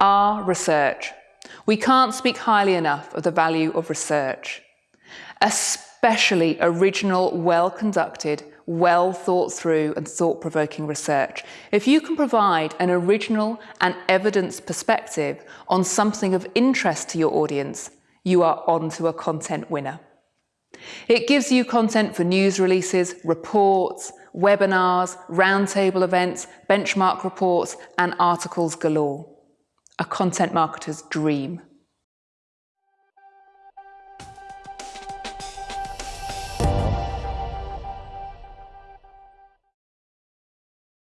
are research. We can't speak highly enough of the value of research, especially original, well-conducted, well thought through and thought provoking research. If you can provide an original and evidence perspective on something of interest to your audience, you are onto a content winner. It gives you content for news releases, reports, webinars, roundtable events, benchmark reports, and articles galore. A content marketer's dream.